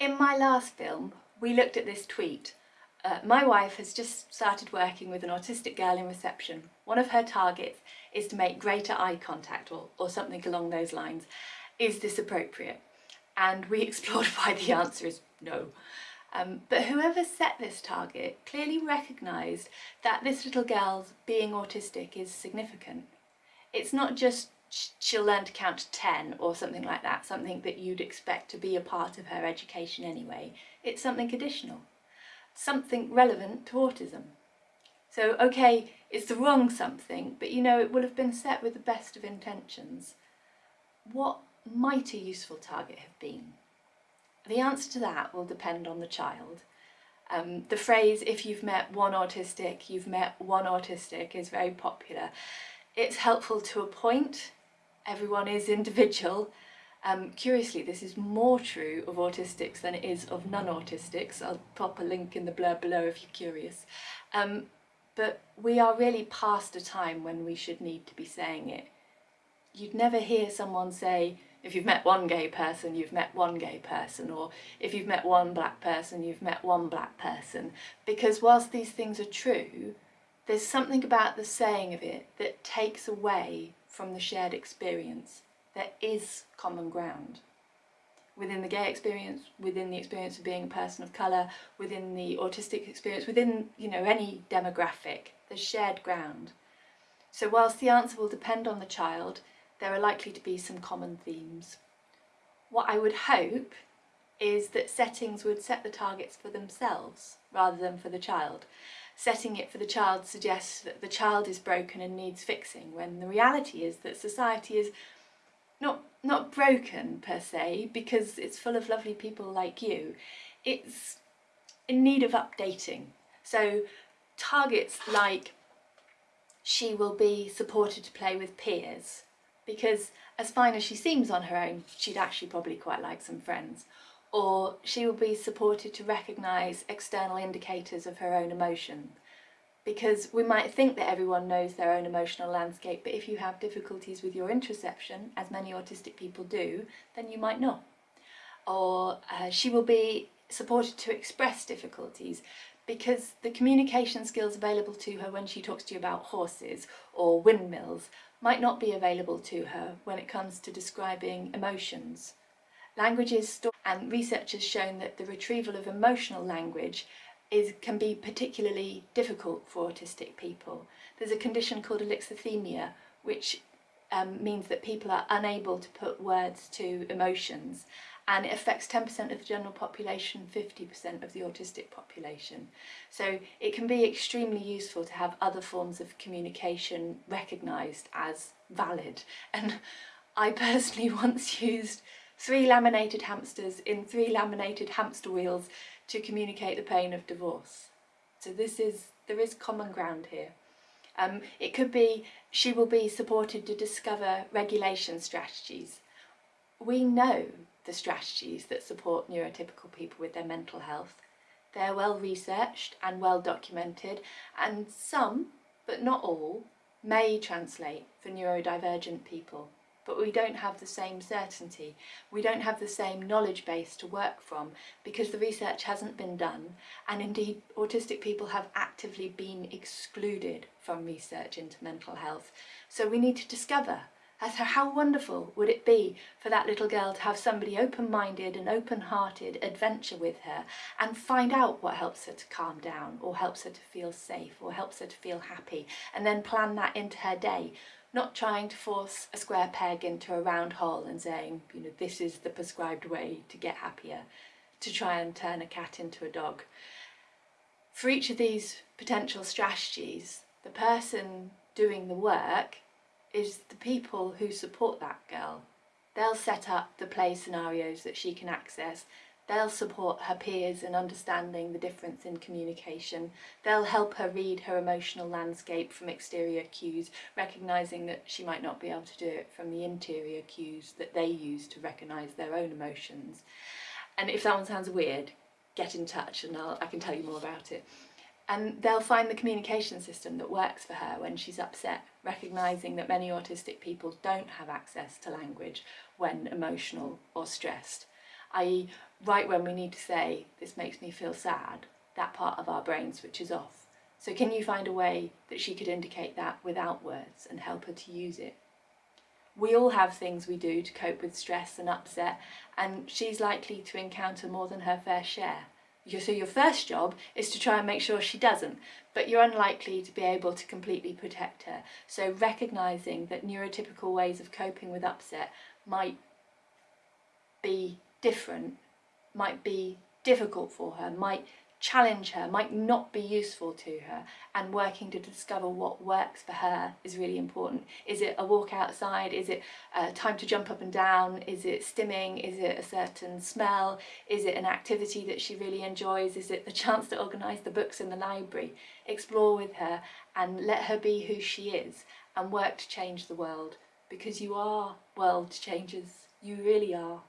In my last film, we looked at this tweet. Uh, my wife has just started working with an autistic girl in reception. One of her targets is to make greater eye contact or, or something along those lines. Is this appropriate? And we explored why the answer is no. Um, but whoever set this target clearly recognised that this little girl's being autistic is significant. It's not just she'll learn to count to 10 or something like that, something that you'd expect to be a part of her education anyway. It's something additional, something relevant to autism. So, okay, it's the wrong something, but you know, it will have been set with the best of intentions. What might a useful target have been? The answer to that will depend on the child. Um, the phrase, if you've met one autistic, you've met one autistic, is very popular. It's helpful to a point, everyone is individual. Um, curiously, this is more true of autistics than it is of non-autistics. I'll pop a link in the blurb below if you're curious. Um, but we are really past a time when we should need to be saying it. You'd never hear someone say, if you've met one gay person, you've met one gay person, or if you've met one black person, you've met one black person. Because whilst these things are true, there's something about the saying of it that takes away from the shared experience. There is common ground. Within the gay experience, within the experience of being a person of colour, within the autistic experience, within you know any demographic, there's shared ground. So whilst the answer will depend on the child, there are likely to be some common themes. What I would hope is that settings would set the targets for themselves rather than for the child. Setting it for the child suggests that the child is broken and needs fixing, when the reality is that society is not, not broken per se, because it's full of lovely people like you. It's in need of updating. So targets like she will be supported to play with peers because as fine as she seems on her own, she'd actually probably quite like some friends. Or she will be supported to recognise external indicators of her own emotion. Because we might think that everyone knows their own emotional landscape, but if you have difficulties with your interoception, as many autistic people do, then you might not. Or uh, she will be supported to express difficulties because the communication skills available to her when she talks to you about horses or windmills might not be available to her when it comes to describing emotions. Language is and research has shown that the retrieval of emotional language is, can be particularly difficult for autistic people. There's a condition called alexithymia which um, means that people are unable to put words to emotions and it affects 10% of the general population, 50% of the autistic population. So it can be extremely useful to have other forms of communication recognised as valid. And I personally once used three laminated hamsters in three laminated hamster wheels to communicate the pain of divorce. So this is, there is common ground here. Um, it could be she will be supported to discover regulation strategies. We know the strategies that support neurotypical people with their mental health. They're well researched and well documented and some, but not all, may translate for neurodivergent people but we don't have the same certainty. We don't have the same knowledge base to work from because the research hasn't been done and indeed autistic people have actively been excluded from research into mental health. So we need to discover how wonderful would it be for that little girl to have somebody open-minded and open-hearted adventure with her and find out what helps her to calm down or helps her to feel safe or helps her to feel happy and then plan that into her day not trying to force a square peg into a round hole and saying, you know, this is the prescribed way to get happier, to try and turn a cat into a dog. For each of these potential strategies, the person doing the work is the people who support that girl. They'll set up the play scenarios that she can access. They'll support her peers in understanding the difference in communication. They'll help her read her emotional landscape from exterior cues, recognising that she might not be able to do it from the interior cues that they use to recognise their own emotions. And if that one sounds weird, get in touch and I'll, I can tell you more about it and they'll find the communication system that works for her when she's upset, recognising that many autistic people don't have access to language when emotional or stressed. i.e. right when we need to say, this makes me feel sad, that part of our brain switches off. So can you find a way that she could indicate that without words and help her to use it? We all have things we do to cope with stress and upset and she's likely to encounter more than her fair share. So your first job is to try and make sure she doesn't, but you're unlikely to be able to completely protect her. So recognising that neurotypical ways of coping with upset might be different, might be difficult for her, might challenge her, might not be useful to her and working to discover what works for her is really important. Is it a walk outside? Is it uh, time to jump up and down? Is it stimming? Is it a certain smell? Is it an activity that she really enjoys? Is it the chance to organise the books in the library? Explore with her and let her be who she is and work to change the world because you are world changers. You really are.